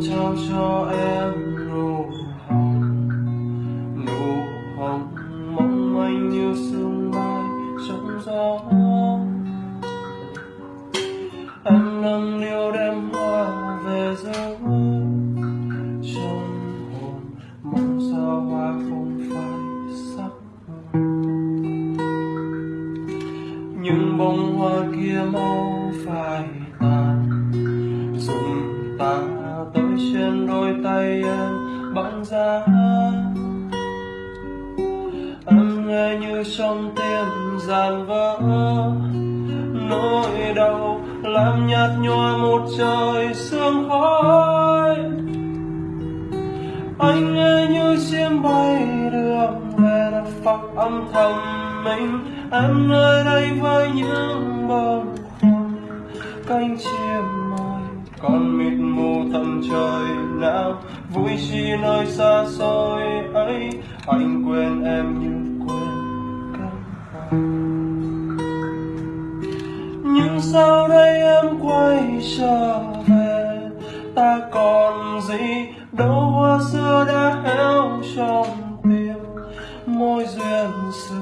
trao cho em trong tim dàn vỡ. Nỗi đau làm nhạt nhòa một trời sương khói. Anh nghe như chim bay đường về đất phật âm thầm mình. Em nơi đây với những bông hoa, cánh chim mỏi còn mịt mù tầm trời nào, vui chi nơi xa xôi ấy. Anh quên em như nhưng sau đây em quay trở về? Ta còn gì đâu hoa xưa đã héo trong tim môi duyên xưa.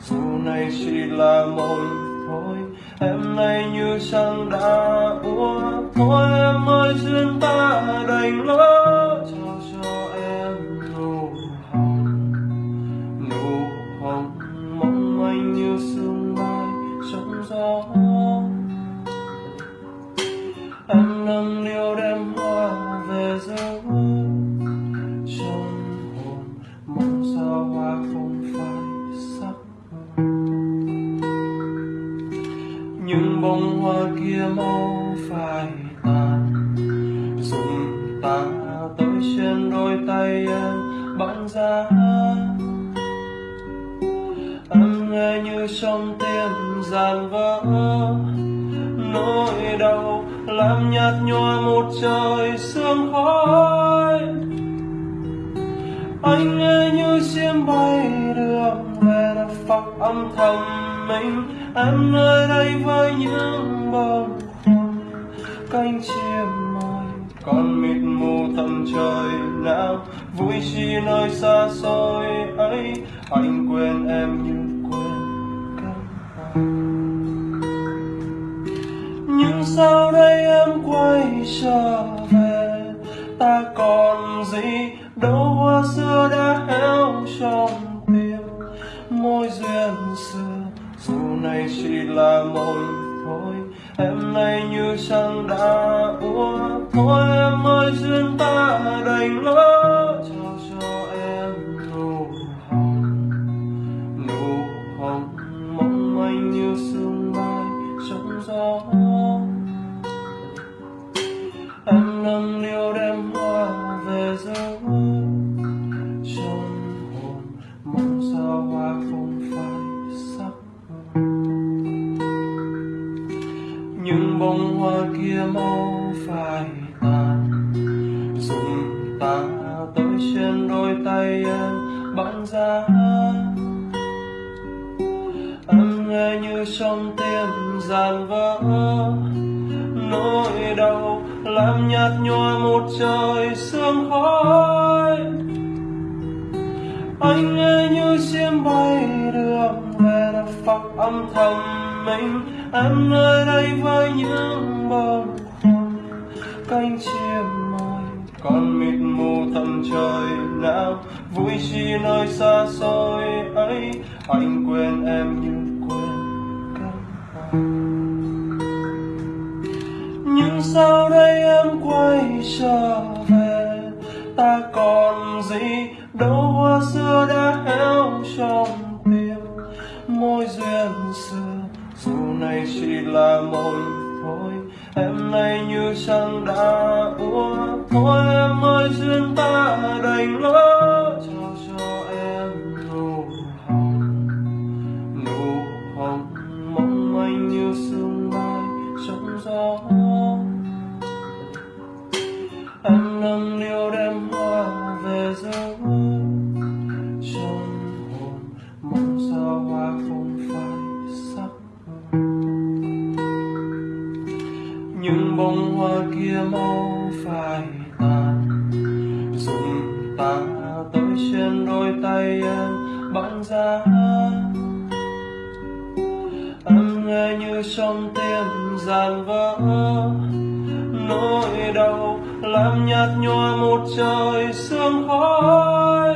Dù này chỉ là mộng thôi, em nay như chẳng đã úa thôi em ơi, duyên ta đành lỡ bông hoa kia mau phai tàn dùng ta tới trên đôi tay em bạn ra. Em nghe như trong tim giàn vỡ. Nỗi đau làm nhạt nhòa một trời sương khói. Anh nghe như chim bay đường về đã phật âm thầm mình em nơi đây với những bông hoa cánh chim mỏi còn mịt mù tầm trời nào, vui chi nơi xa xôi ấy. Anh quên em như quên cánh hoa nhưng sau đây em quay trở về? Ta còn gì? Đâu hoa xưa đã héo trong tim môi duyên này chỉ là một thôi. Em nay như trăng đã úa thôi. Em ơi, duyên ta đành lỡ như trong tim dàn vỡ, nỗi đau làm nhạt nhòa một trời sương khói. Anh nghe như chim bay đường về đất phật âm thầm mình. Em nơi đây với những bông hoa, cánh chim mỏi còn mịt mù tầm trời nào. Vui chi nơi xa xôi ấy, anh quên em như sao sau đây em quay trở về? Ta còn gì? Đâu hoa xưa đã héo trong tim. Môi duyên xưa, dù này chỉ là mồi thôi. Em nay như chẳng đã úa thôi. Em ơi, duyên ta đành lỡ xa. Anh nghe như trong tim dàn vỡ. Nỗi đau làm nhạt nhòa một trời sương khói.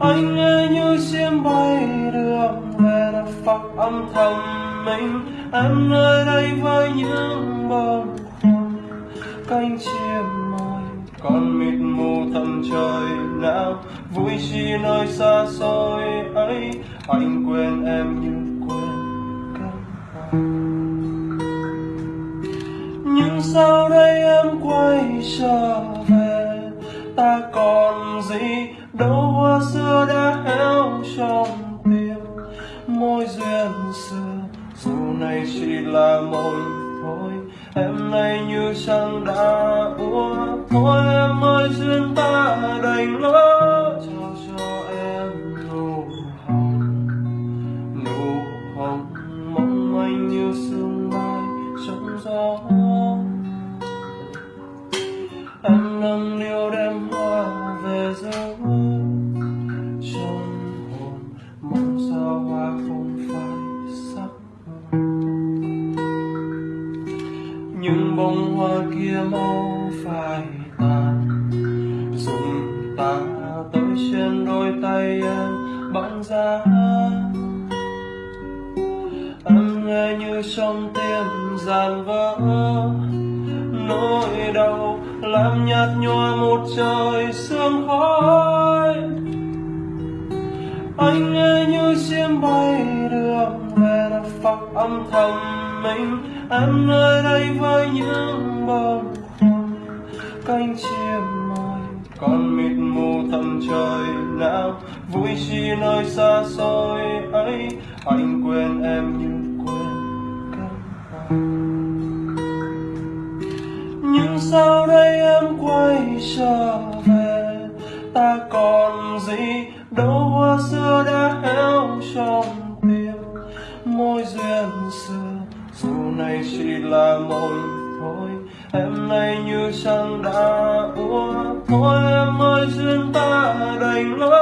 Anh nghe như chim bay đường về đất phật âm thầm mình. Em nơi đây với những bông khuâng cánh chim con mịt mù thầm trời não vui chi nơi xa xôi ấy, anh quên em như quên các nhưng sau đây em quay trở đôi duyên ta đành lối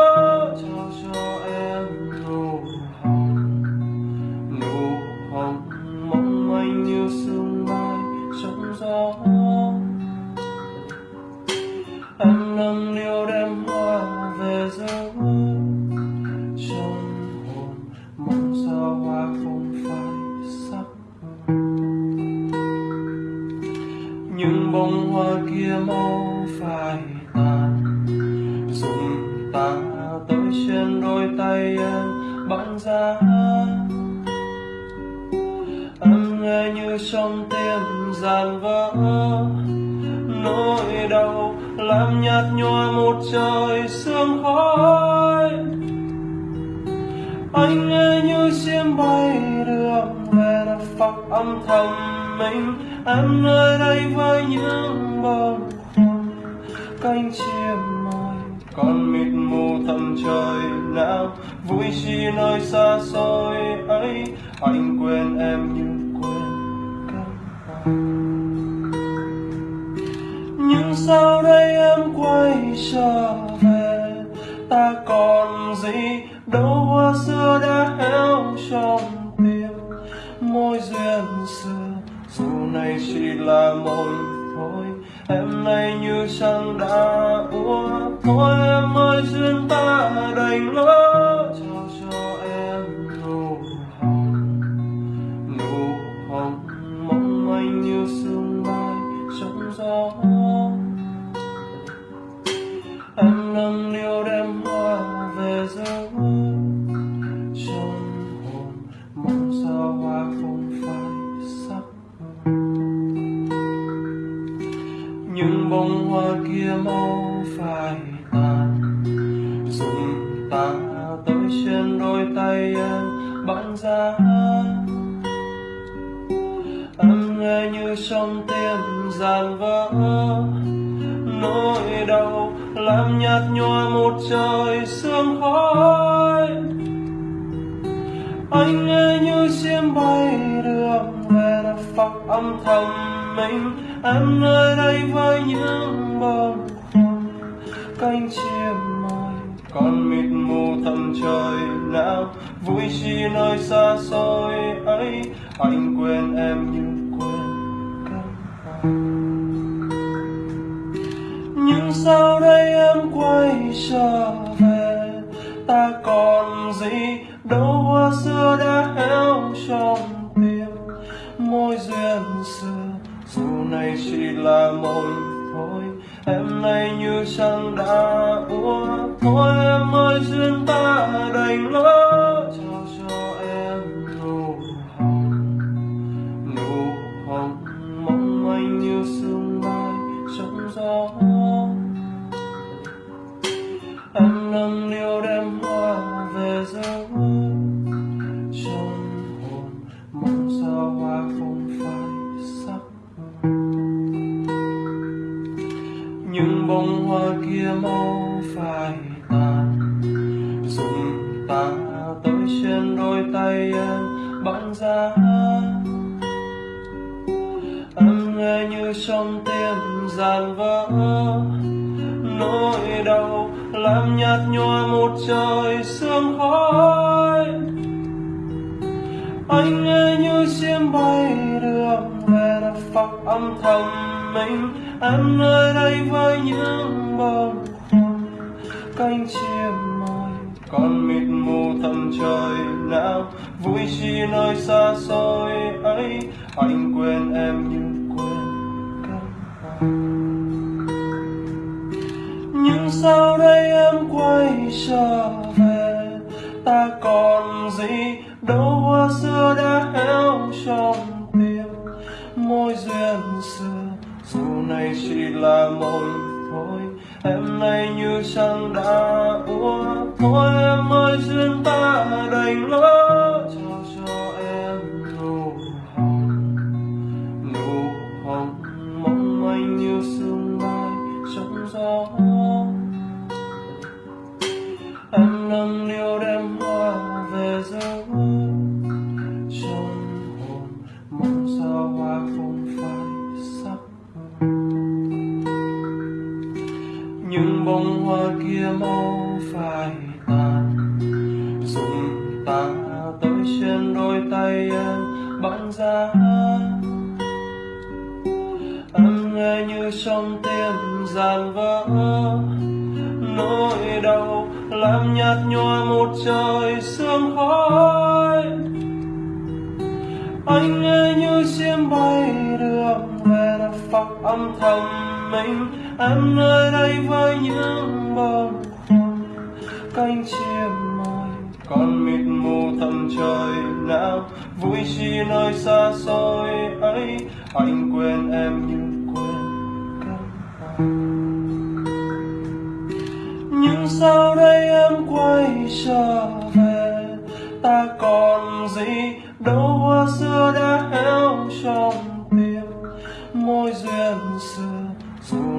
mau phai tàn. Dùng ta tới trên đôi tay em bạn ra. Em nghe như trong tim giàn vỡ. Nỗi đau làm nhạt nhòa một trời sương khói. Anh nghe như chim bay đường về phát âm thầm mình. Em nơi đây với những bông cánh chim môi còn mịt mù thầm trời nào, vui chi nơi xa xôi ấy. Anh quên em như quên cánh nhưng sau đây em quay trở về? Ta còn gì? Đâu hoa xưa đã héo trong tim môi duyên xưa, dù này chỉ là môi thôi em nay như trăng đã úa thôi em ơi duyên ta đành lỡ xa em nghe như trong tim giàn vỡ. Nỗi đau làm nhạt nhòa một trời sương khói. Anh nghe như chim bay đường về đất phật âm thầm mình. Em nơi đây với những bông hoa, cánh chim còn mịt mù thầm trời nào vui chi nơi xa xôi ấy, anh quên em như quên cánh nhưng sau đây em quay trở về? Ta còn gì? Đâu hoa xưa đã héo trong tim môi duyên xưa, dù này chỉ là mộng thôi em nay như trăng đã úa thôi em ơi duyên ta đành lỡ trao cho em nụ hồng. Nụ hồng mong manh như sương mai trong gió. Em nâng niu kia mau phai tàn. Dùng ta tới trên đôi tay em bỗng ra, em nghe như trong tim giàn vỡ. Nỗi đau làm nhạt nhòa một trời sương khói. Anh nghe như chim bay đường về đã phật âm thầm mình. Em nơi đây với những bâng khuâng cánh chim mỏi còn mịt mù tầm trời nào, vui chi nơi xa xôi ấy. Anh quên em như quên cánh nhưng sau đây em quay trở về? Ta còn gì? Đâu hoa xưa đã héo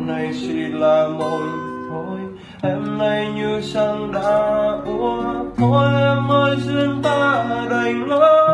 nay chỉ là mộng thôi. Em nay như sang đã úa thôi, em ơi duyên ta đành lỡ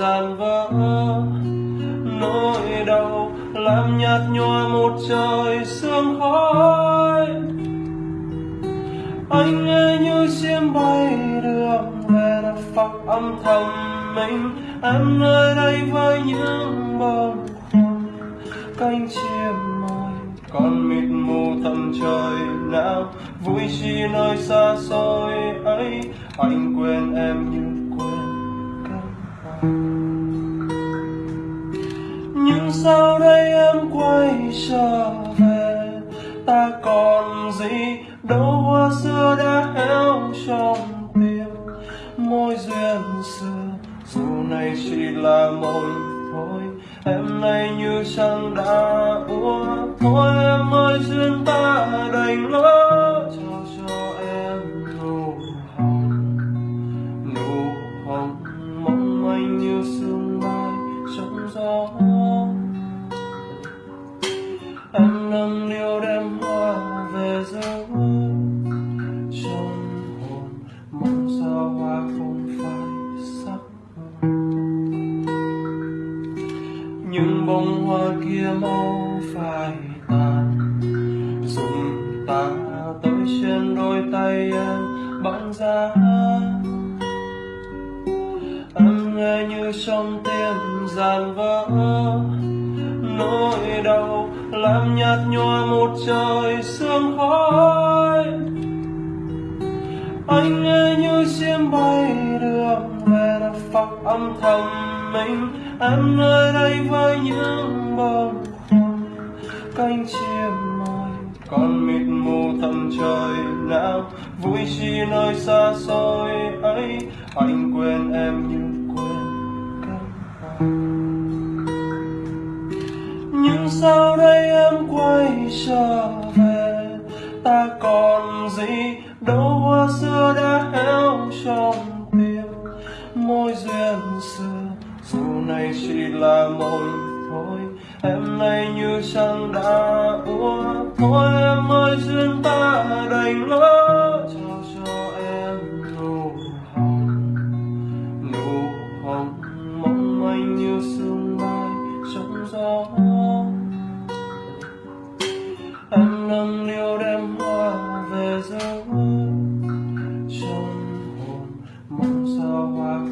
tim giàn vỡ. Nỗi đau làm nhạt nhòa một trời sương khói. Anh nghe như chim bay đường về đất phật âm thầm mình. Em nơi đây với những bông cánh chim mỏi còn mịt mù tầm trời nào. Vui chi nơi xa xôi ấy, anh quên em như nhưng sau đây em quay trở về? Ta còn gì đâu, hoa xưa đã héo trong tim. Mối duyên xưa, dù này chỉ là mộng thôi, em nay như chẳng đã úa thôi em ơi, duyên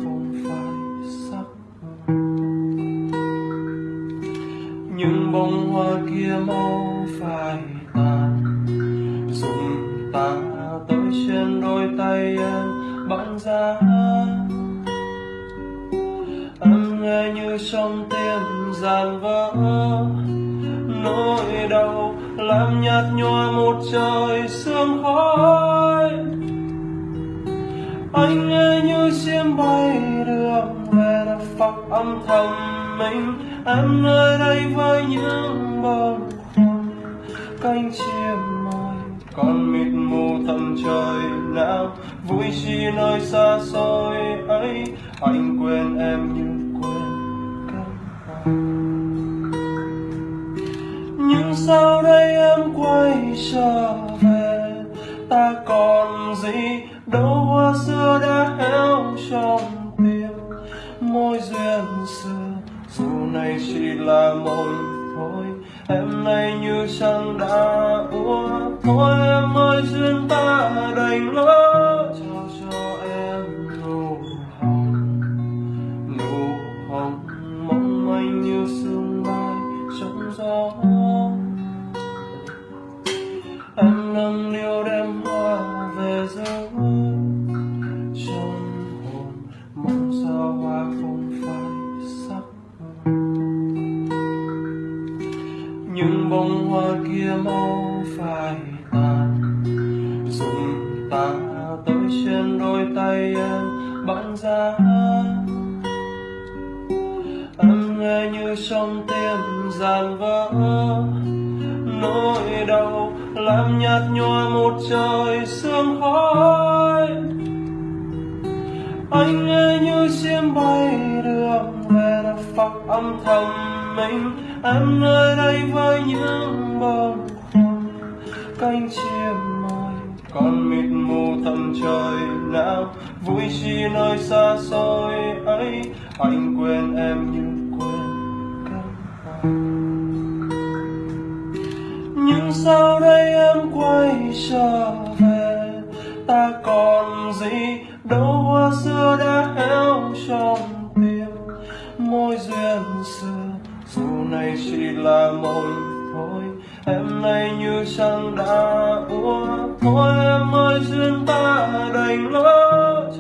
không phải sắc nhưng bông hoa kia mau phải tàn dùng ta tới trên đôi tay em bắn ra. Em nghe như trong tim giàn vỡ. Nỗi đau làm nhạt nhòa một trời sương khói. Anh nghe như chim bay đường về đã phật âm thầm mình. Em nơi đây với những bâng khuâng cánh chim mỏi còn mịt mù tầm trời nào vui chi nơi xa xôi ấy, anh quên em như quên nhưng sau đây em quay trở về, ta còn gì? Đâu hoa xưa đã héo trong tim mối duyên xưa. Dù này chỉ là mộng thôi, em nay như chẳng đã úa thôi. Em ơi, duyên ta đành lỡ trong tim giàn vỡ. Nỗi đau làm nhạt nhòa một trời sương khói. Anh nghe như chim bay đường về đã phật âm thầm mình. Em nơi đây với những bông khuâng cánh chim mỏi còn mịt mù tầm trời nào. Vui chi nơi xa xôi ấy, anh quên em như nhưng sau đây em quay trở về? Ta còn gì? Đâu hoa xưa đã héo trong tim. Môi duyên xưa dù này chỉ là mộng thôi. Em nay như chẳng đã uống, thôi. Em ơi duyên ta đành lỡ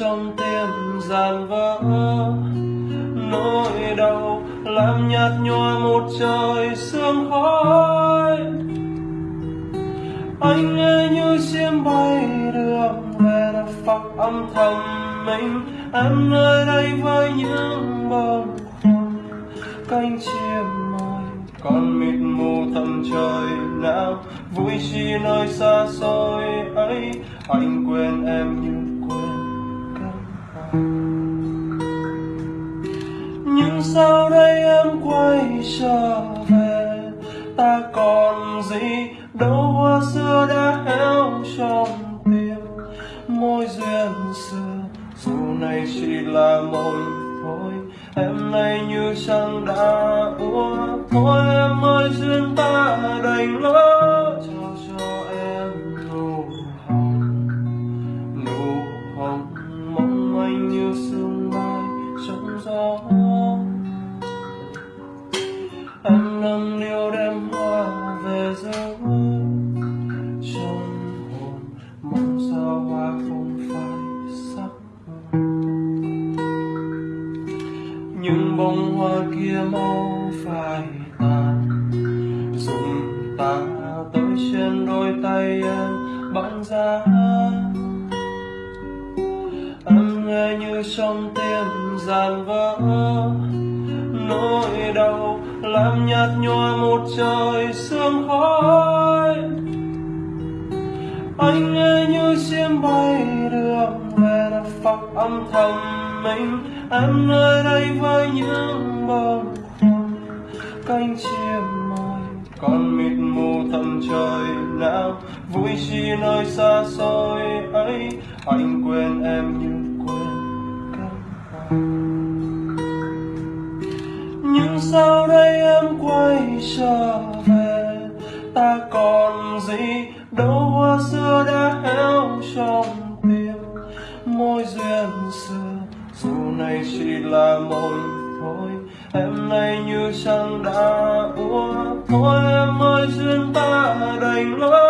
trong tim dàn vỡ. Nỗi đau làm nhạt nhòa một trời sương khói. Anh nghe như chim bay đường về đã phật âm thầm mình. Em nơi đây với những bông hoa, cánh chim mỏi còn mịt mù tầm trời nào, vui chi nơi xa xôi ấy. Anh quên em như quên nhưng sau đây em quay trở về? Ta còn gì? Đâu hoa xưa đã héo trong tim. Môi duyên xưa, dù này chỉ là mộng thôi. Em nay như chẳng đã úa thôi. Em ơi, duyên ta đành lỡ trong tim dàn vỡ. Nỗi đau làm nhạt nhòa một trời sương khói. Anh nghe như chim bay đường về đã phật âm thầm mình. Em nơi đây với những bông cánh chim mỏi còn mịt mù tầm trời nào. Vui chi nơi xa xôi ấy, anh quên em như nhưng sau đây em quay trở về? Ta còn gì? Đâu hoa xưa đã héo trong tim. Môi duyên xưa, dù này chỉ là môi thôi. Em nay như chẳng đã úa thôi. Em ơi, duyên ta đành lối.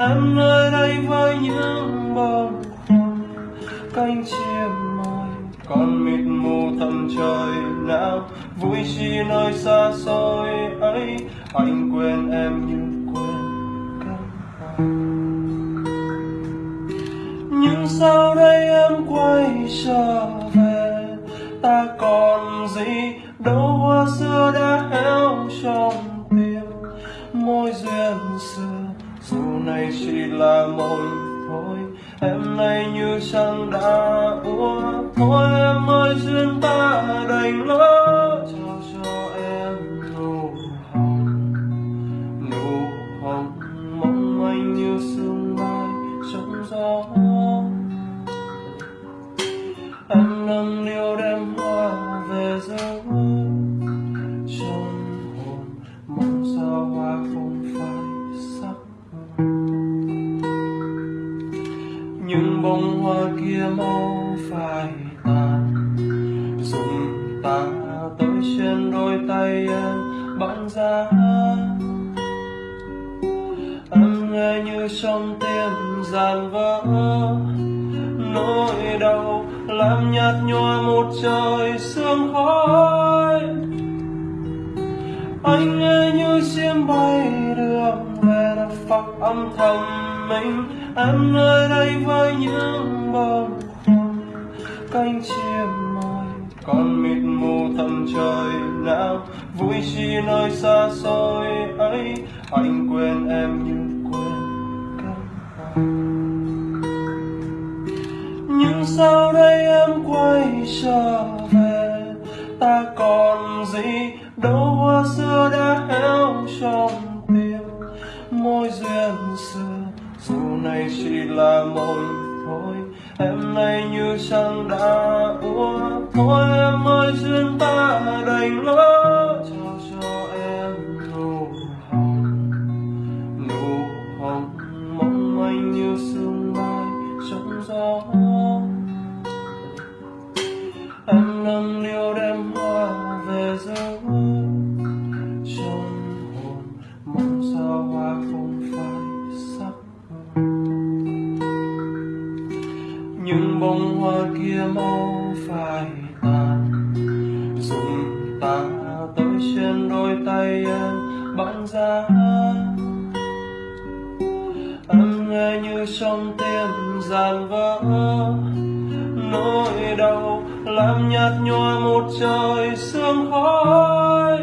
Em nơi đây với những bông khoăn cánh chim mỏi còn mịt mù tầm trời nào, vui chi nơi xa xôi ấy. Anh quên em như quên cánh nhưng sau đây em quay trở về? Ta còn gì, đâu hoa xưa đã héo trong này chỉ là mộng thôi. Em nay như sang đã úa thôi. Em ơi, duyên ta đành lỡ như trong tim giàn vỡ. Nỗi đau làm nhạt nhòa một trời sương khói.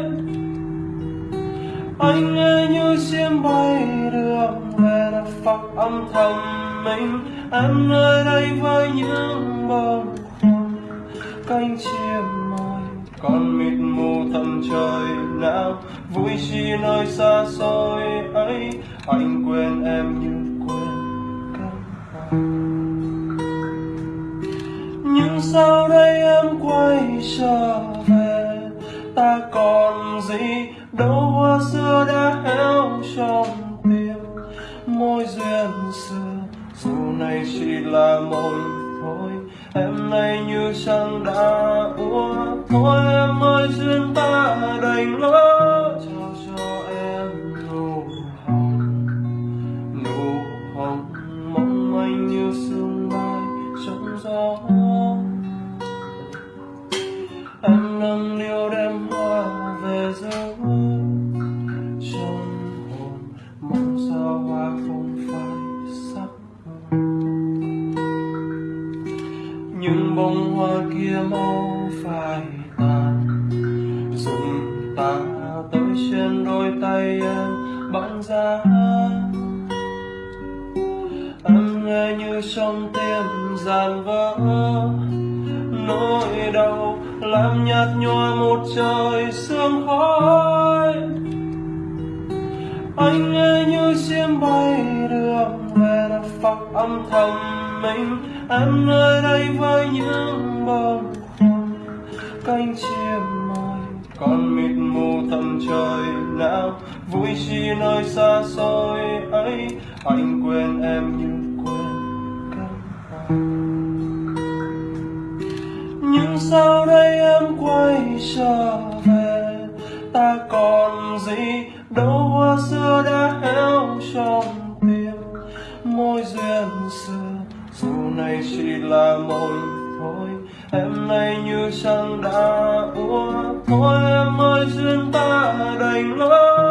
Anh nghe như chim bay đường về đất phật âm thầm mình. Em nơi đây với những bông khoăn cánh chim mỏi còn mịt mù tầm trời nào. Vui chi nơi xa xôi ấy, anh quên em như nhưng sau đây em quay trở về? Ta còn gì đâu, hoa xưa đã héo trong tim. Môi duyên xưa, dù này chỉ là mộng thôi, em nay như chẳng đã úa thôi em ơi, duyên ta đành lỡ nâng niu đem hoa về dấu trong hồn, mong sao hoa không phải sắc. Những bông hoa kia mau phai tàn, dùng ta tới trên đôi tay em băng giá em nghe như trong tim giàn vỡ, nỗi đau làm nhạt nhòa một trời sương khói. Anh nghe như chim bay đường về đất phật âm thầm mình. Em nơi đây với những bông cánh chim mỏi còn mịt mù tầm trời nào, vui chi nơi xa xôi ấy. Anh quên em như quên cơn nhưng sau đây? Quay trở về. Ta còn gì đâu hoa xưa đã héo trong tim môi duyên xưa, dù này chỉ là môi thôi. Em nay như chẳng đã úa thôi. Em ơi, duyên ta đành lỡ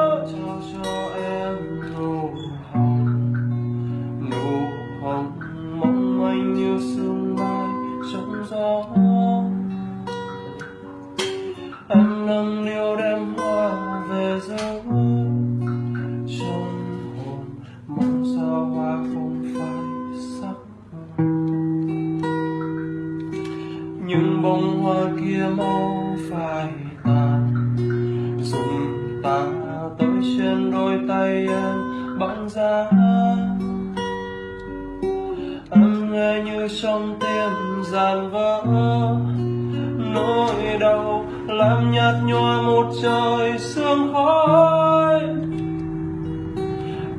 trong tim giàn vỡ. Nỗi đau làm nhạt nhòa một trời sương khói.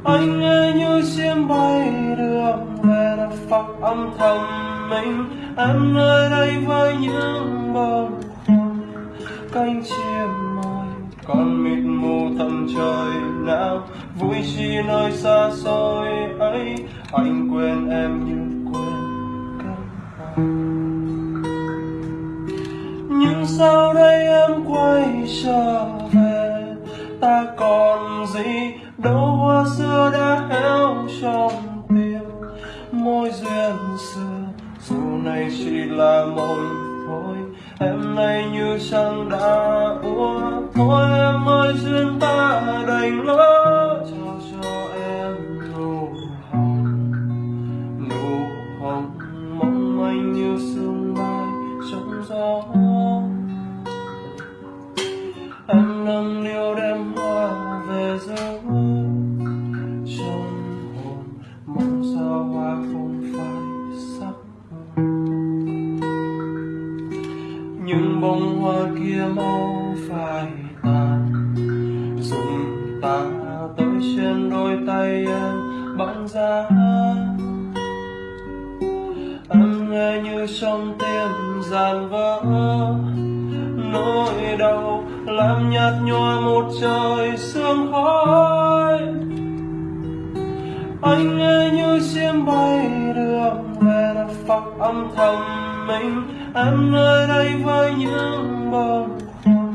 Anh nghe như chim bay đường về đất phật âm thầm mình. Em nơi đây với những bông khoăn cánh chim mỏi còn mịt mù tầm trời nào. Vui chi nơi xa xôi ấy, anh quên em như sao sau đây em quay trở về? Ta còn gì? Đâu hoa xưa đã héo trong tim. Môi duyên xưa, dù này chỉ là mộng thôi. Em nay như chẳng đã úa thôi em ơi, duyên ta đành lỡ dàn vỡ, nỗi đau làm nhạt nhòa một trời sương khói. Anh nghe như chim bay đường về là phật âm thầm mình. Em nơi đây với những bông khoăn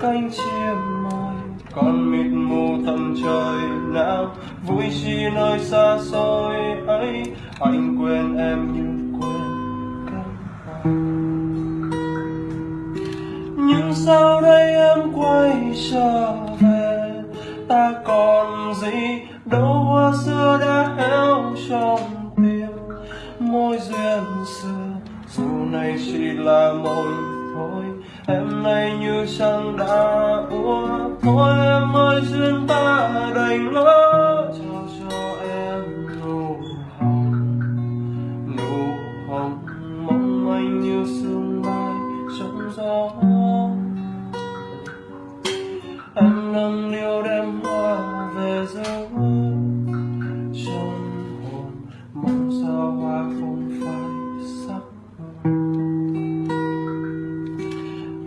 cánh chim mỏi còn mịt mù tầm trời nào vui chi nơi xa xôi ấy, anh quên em như sao sau đây em quay trở về? Ta còn gì? Đâu hoa xưa đã héo trong tim môi duyên xưa, dù này chỉ là mộng thôi. Em nay như chẳng đã úa thôi. Em ơi, duyên ta đành lỡ nâng niu đem hoa về giấu trong hồn, mong sao hoa không phải sắc.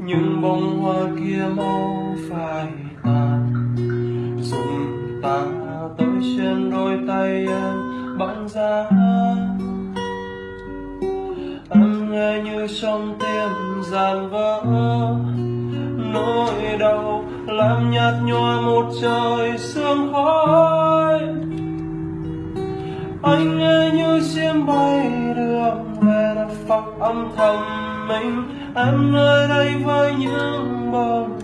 Những bông hoa kia mau phai tàn dùng ta tới trên đôi tay em băng giá em nghe như trong tim gian làm nhạt nhòa một trời sương khói. Anh nghe như chim bay đường về đất phật âm thầm mình em nơi đây với những bông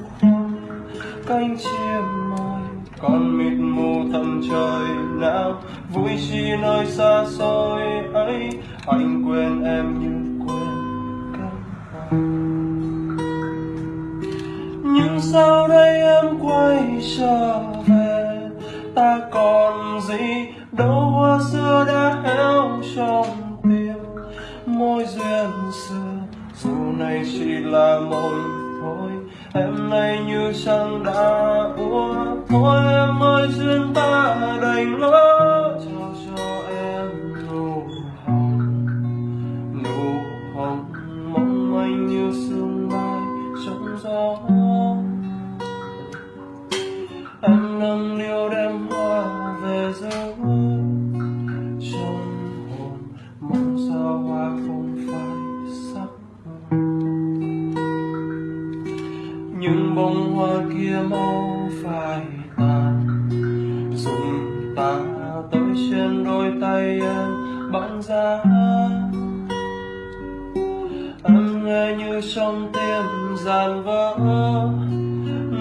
cánh chim mỏi còn mịt mù tầm trời nào. Vui chi nơi xa xôi ấy, anh quên em như quên cả hoa nhưng sau đây? Quay trở về. Ta còn gì đâu, hoa xưa đã héo trong tim môi duyên xưa. Dù này chỉ là mộng thôi, em nay như chẳng đã úa thôi. Em ơi, duyên ta đành lỡ em nghe như trong tim giàn vỡ.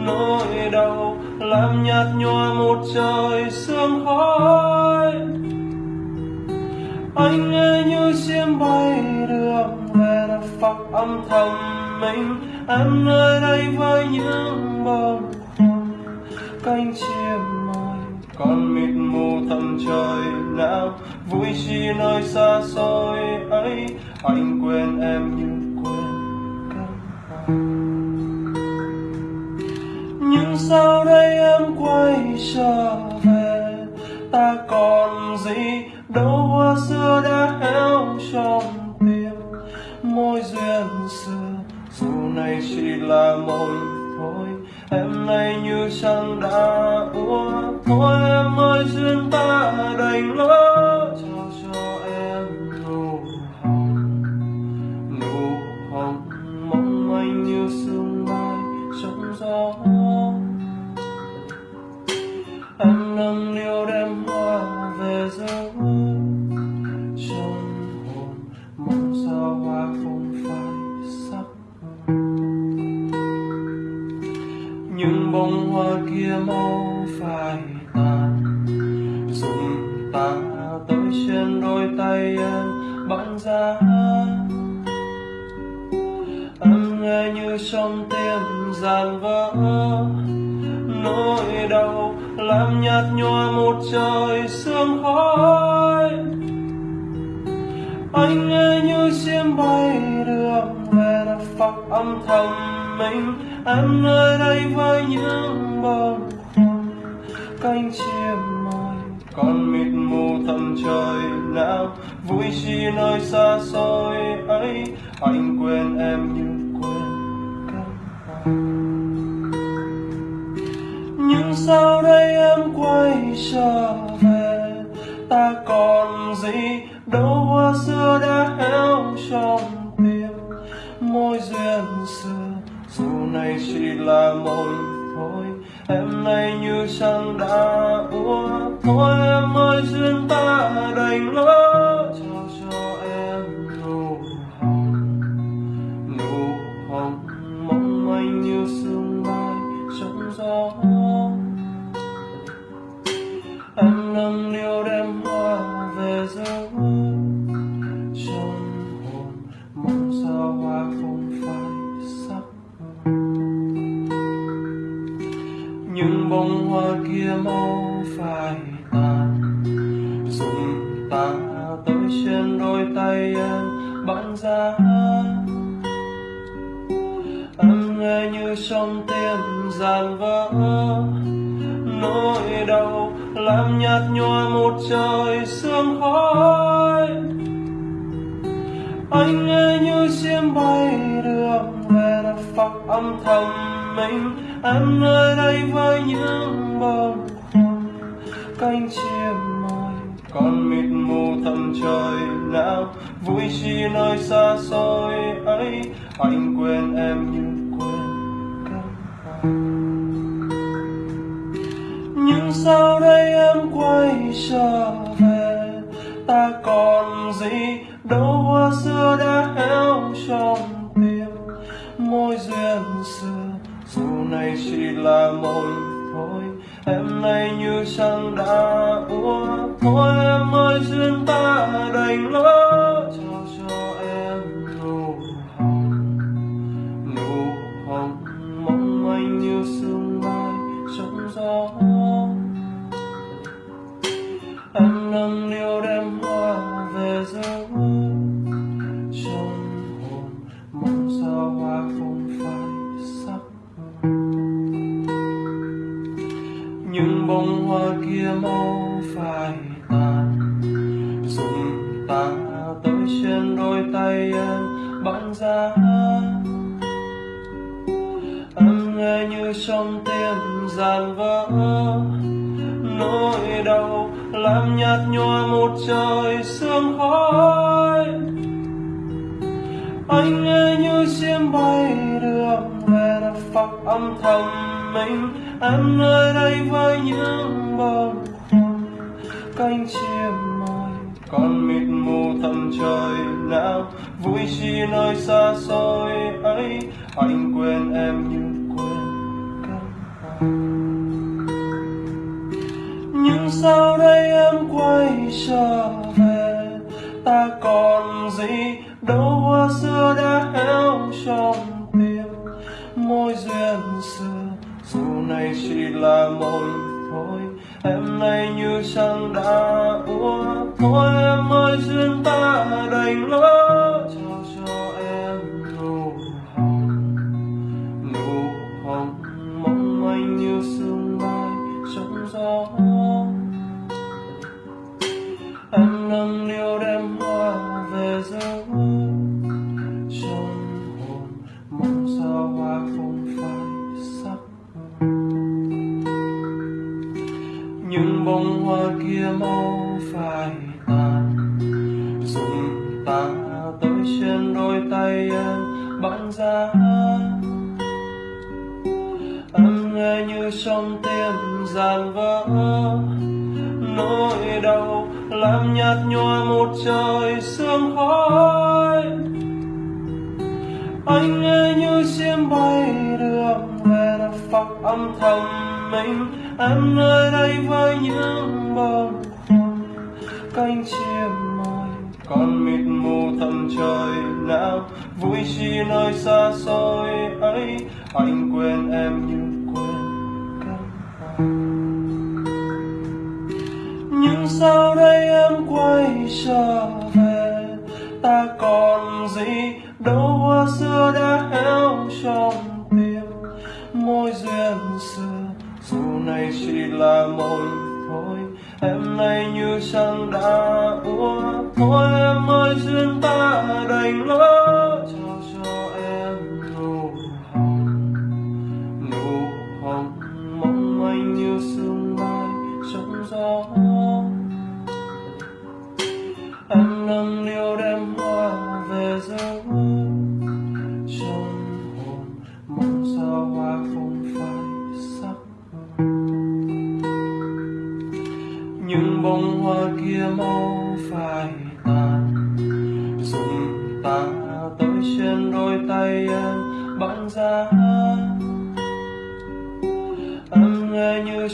Nỗi đau làm nhạt nhòa một trời sương khói. Anh nghe như chim bay đường về đất phật âm thầm mình. Em nơi đây với những bông cánh chim mỏi còn mịt mù tầm trời nào. Vui chi nơi xa xôi ấy, anh quên em như sau đây em quay trở về? Ta còn gì đâu, hoa xưa đã héo trong tim. Môi duyên xưa, dù này chỉ là mộng thôi, em nay như trăng đã úa thôi em ơi, duyên ta đành lỡ tay em bắn ra em nghe như trong tim giàn vỡ, nỗi đau làm nhạt nhòa một trời sương khói. Anh nghe như chim bay đường về đã phật âm thầm mình. Em nơi đây với những bông cánh chim mỏi còn mịt mù tầm trời nào, vui chi nơi xa xôi ấy, anh quên em như quên cánh nhưng sau đây em quay trở về? Ta còn gì? Đâu hoa xưa đã héo trong tim môi duyên xưa. Dù này chỉ là môi thôi, em nay như chẳng đã uống thôi em ơi duyên ta đành lỡ xa ra nghe như trong tim giàn vỡ. Nỗi đau làm nhạt nhòa một trời sương khói. Anh nghe như chim bay đường về đất phật âm thầm mình. Em nơi đây với những bông khoăn cánh chim còn mịt mù tầm trời nào, vui chi nơi xa xôi ấy, anh quên em như quên cánh nhưng sau đây em quay trở về? Ta còn gì? Đâu hoa xưa đã héo trong tim môi duyên xưa, dù này chỉ là môi thôi, em nay như chẳng đã uống thôi em ơi duyên ta đành lỡ dàn giàn vỡ, nỗi đau làm nhạt nhòa một trời sương khói. Anh nghe như chim bay đường về là phật âm thầm mình. Em nơi đây với những bông hoa, cánh chim mỏi còn mịt mù tầm trời nào, vui chi nơi xa xôi ấy. Anh quên em như sao sau đây em quay trở về? Ta còn gì đâu, hoa xưa đã héo trong tim môi duyên xưa. Dù này chỉ là mộng thôi, em nay như chẳng đã úa thôi em ơi, duyên ta đành lỡ em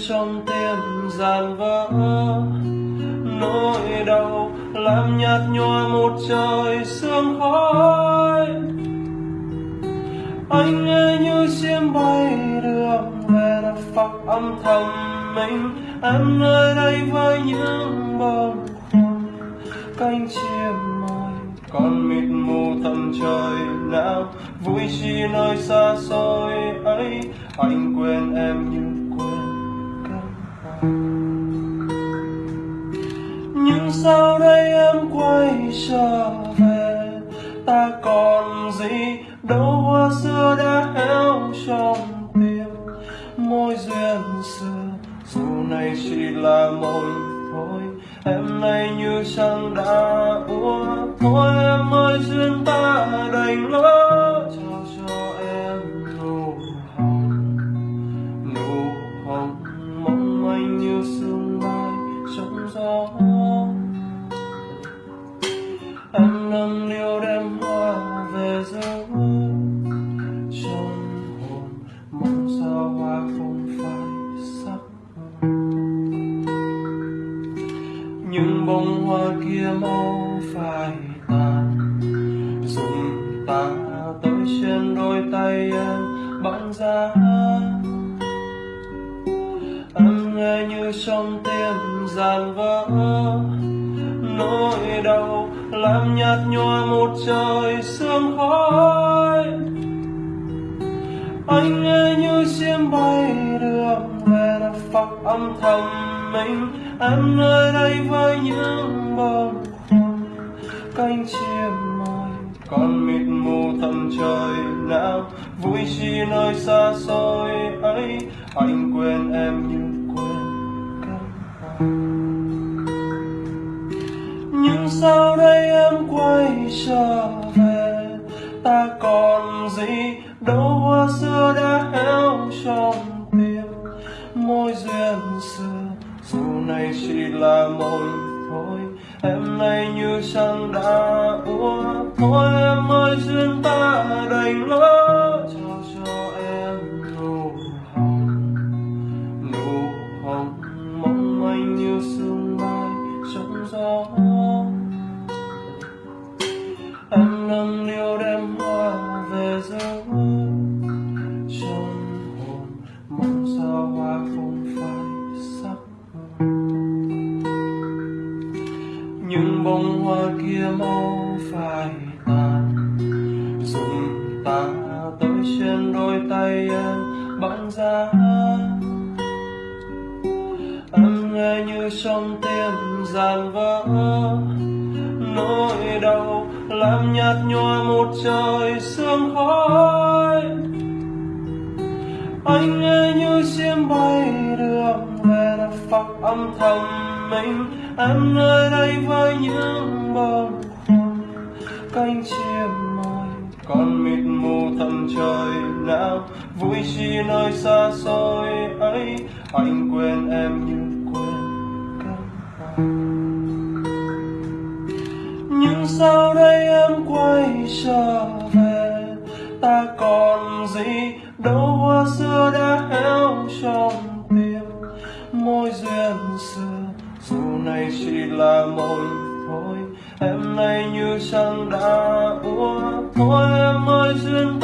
trong tim giàn vỡ, nỗi đau làm nhạt nhòa một trời sương khói. Anh nghe như chim bay đường về đã phật âm thầm mình, em nơi đây với những bông cánh chim mỏi con mịt mù tầm trời nào, vui chi nơi xa xôi ấy, anh quên em như sau đây em quay trở về? Ta còn gì? Đâu hoa xưa đã héo trong tim. Môi duyên xưa, dù này chỉ là mộng thôi. Em nay như chẳng đã úa thôi. Em ơi, duyên ta đành lỡ trong tim giàn vỡ, nỗi đau làm nhạt nhòa một trời sương khói. Anh nghe như chim bay đường về đã phật âm thầm mình, em nơi đây với những bông cánh chim mỏi con mịt mù tầm trời nào, vui chi nơi xa xôi ấy, anh quên em như nhưng sau đây em quay trở về? Ta còn gì? Đâu hoa xưa đã héo trong tim. Môi duyên xưa dù này chỉ là môi thôi. Em nay như chẳng đã ua, thôi em ơi duyên ta đành lỡ xa. Em nghe như trong tim giàn vỡ. Nỗi đau làm nhạt nhòa một trời sương khói. Anh nghe như chim bay đường về là phật âm thầm mình. Em nơi đây với những bông khuâng cánh chim con mịt mù thầm trời nào, vui chi nơi xa xôi ấy, anh quên em như quên cánh nhưng sau đây em quay trở về? Ta còn gì? Đâu hoa xưa đã héo trong tim. Môi duyên xưa, dù này chỉ là mộng thôi, em nay như chẳng đã úa thôi. present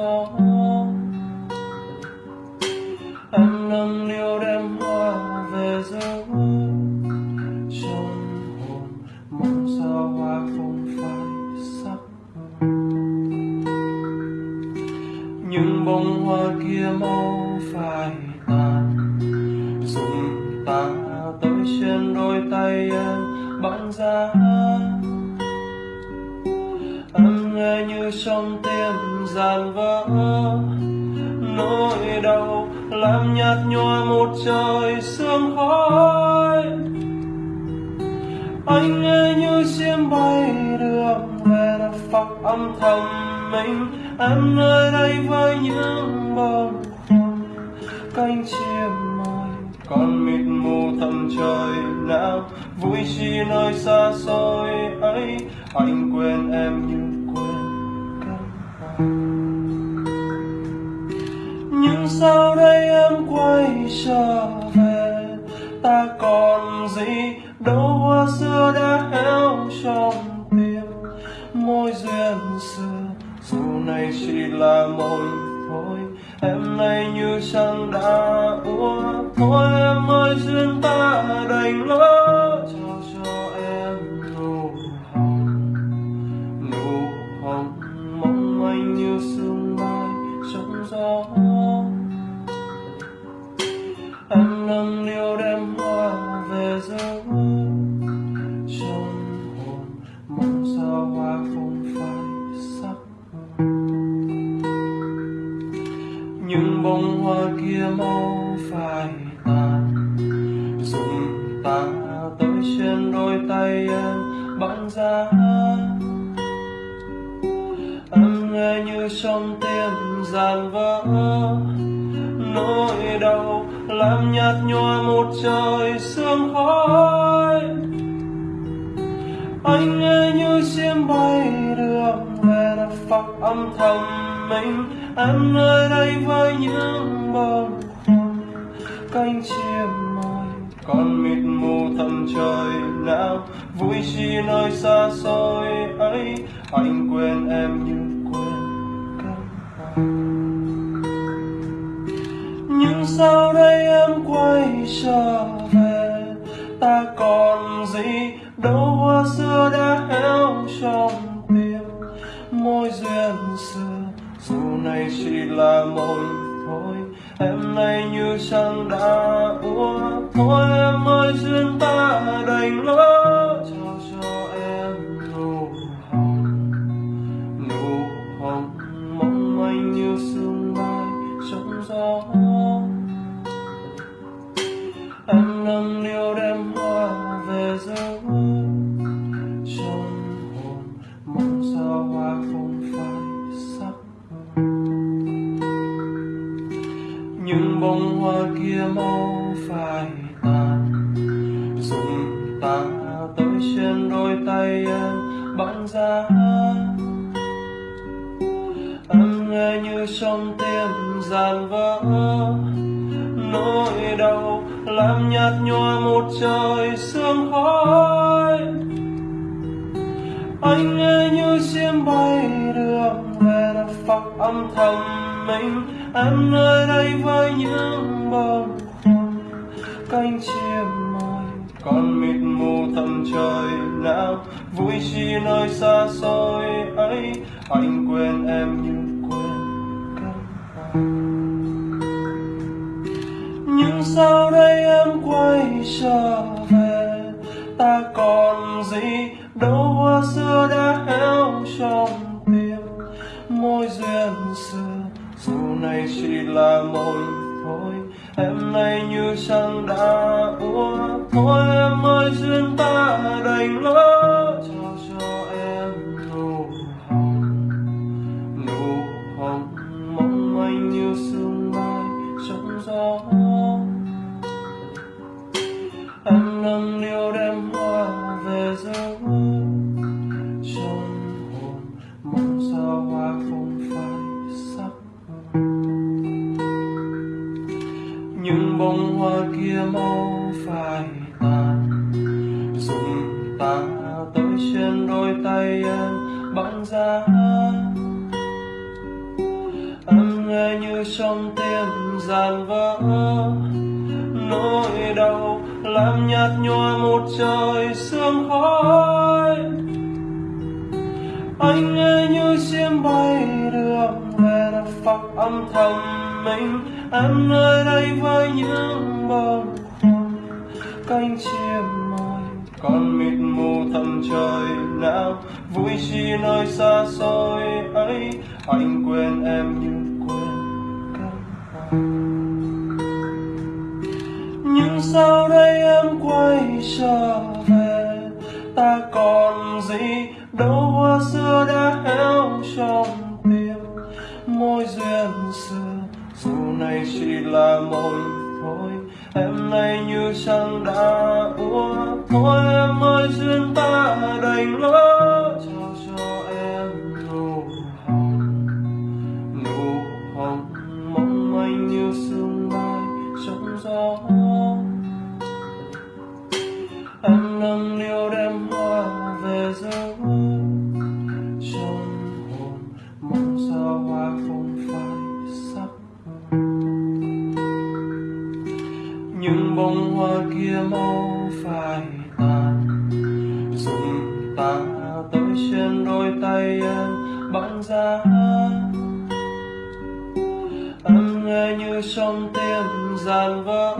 Oh. đôi tay em bỗng ra. Em nghe như trong tim giàn vỡ. Nỗi đau làm nhạt nhòa một trời sương khói. Anh nghe như chim bay đường về đã phật âm thầm mình. Em nơi đây với những bông cánh chim con mịt mù thầm trời não vui chi nơi xa xôi ấy, anh quên em như quên các nhưng sau đây em quay trở về? Ta còn gì? Đâu hoa xưa đã héo trong tim, môi duyên xưa, dù này chỉ là mộng em nay như xăng đã ua, thôi em ơi duyên ta đành lỡ em băng giá. Em nghe như trong tim dàn vỡ. Nỗi đau làm nhạt nhòa một trời sương khói. Anh nghe như chim bay đường về đất phật âm thầm mình. Em nơi đây với những bông hoa cánh chim mỏi con mịt mù tầm trời nào vui chi nơi xa xôi ấy, anh quên em như quên cánh nhưng sau đây em quay trở về? Ta còn gì? Đâu hoa xưa đã héo trong tim, môi duyên xưa, dù này chỉ là môi em nay như sang đã úa thôi em ơi duyên ta đành lỡ em giá. Em nghe như trong tim dàn vỡ. Nỗi đau làm nhạt nhòa một trời sương khói. Anh nghe như chim bay đường về đất phật âm thầm mình. Em nơi đây với những bông khoăn cánh chim mỏi còn mịt mù tầm trời nào vui chi nơi xa xôi ấy, anh quên em như quên cánh nhưng sau đây em quay trở về? Ta còn gì? Đâu hoa xưa đã héo trong tim. Môi duyên xưa, dù này chỉ là môi thôi. Em nay như chẳng đã úa thôi. Em ơi, duyên ta đành lỡ giá em nghe như trong tim giàn vỡ,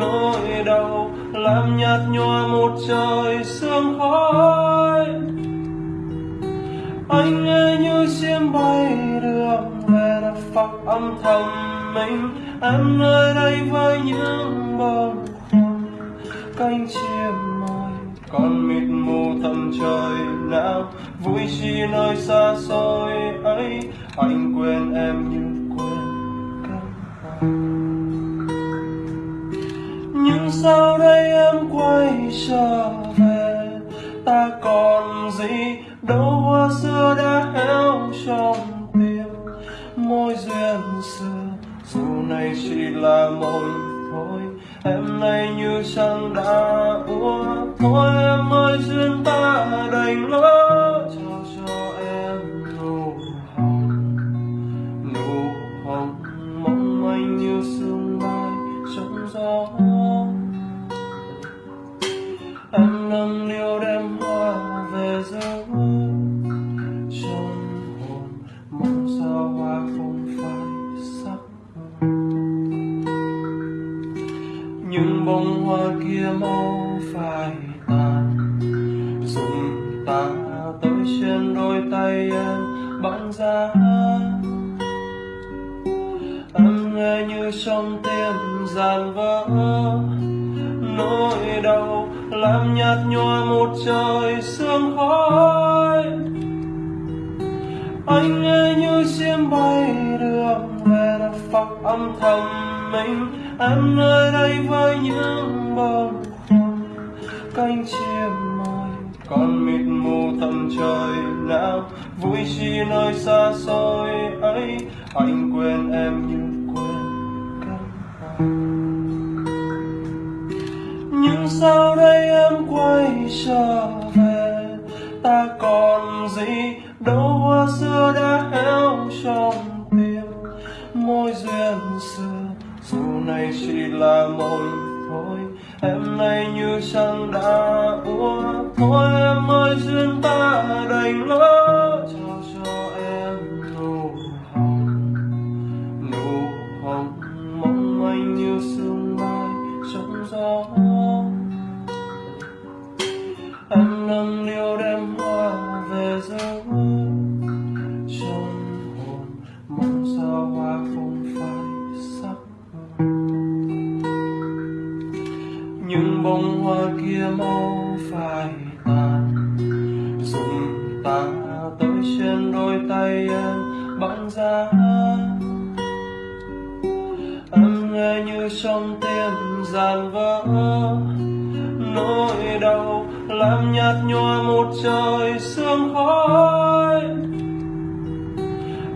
nỗi đau làm nhạt nhòa một trời sương khói. Anh nghe như chim bay đường về đất phật âm thầm mình. Em nơi đây với những bông cánh chim mỏi còn mịt mù tầm trời nào vui chi nơi xa xôi ấy, anh quên em như quên cánh nhưng sau đây em quay trở về? Ta còn gì? Đâu hoa xưa đã héo trong tim. Môi duyên xưa, dù này chỉ là mồi thôi, em nay như chẳng đã úa thôi em ơi, duyên ta đành lỡ ta tôi trên đôi tay em băng ra. Em nghe như trong tim dàn vỡ, nỗi đau làm nhạt nhòa một trời sương khói.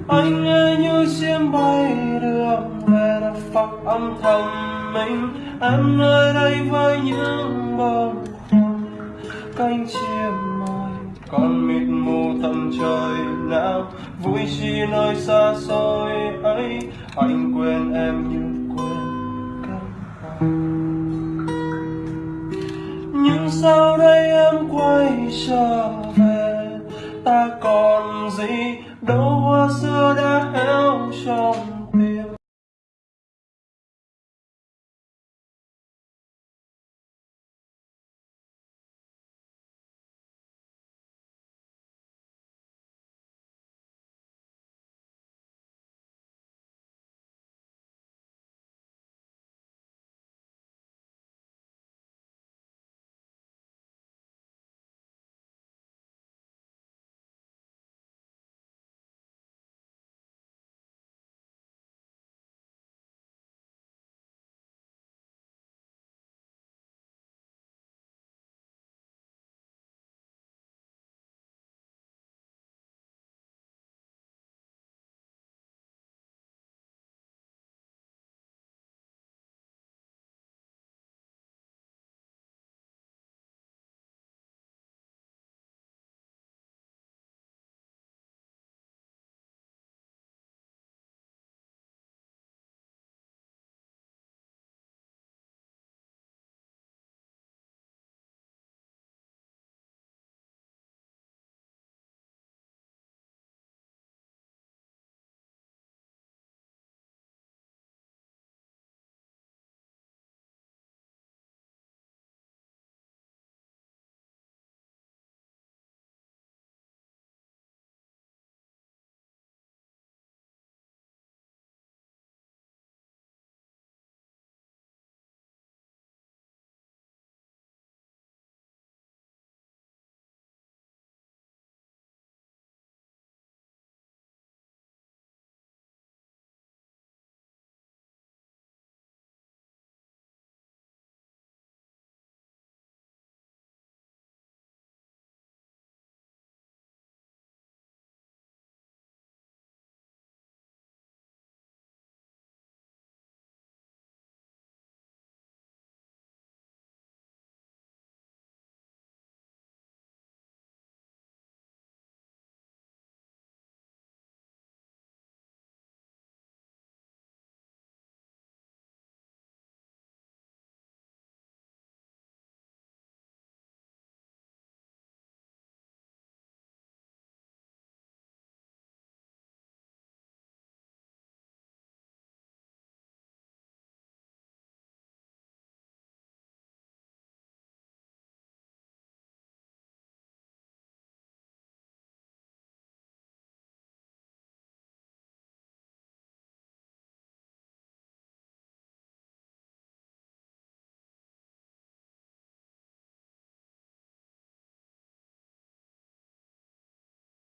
Anh nghe như chim bay đường về đất phật âm thầm mình. Em nơi đây với những bông khoăn cánh chim con mịt mù tầm trời nào vui chi nơi xa xôi ấy, anh quên em như quên các nhưng sau đây em quay trở về? Ta còn gì? Đâu hoa xưa đã héo trong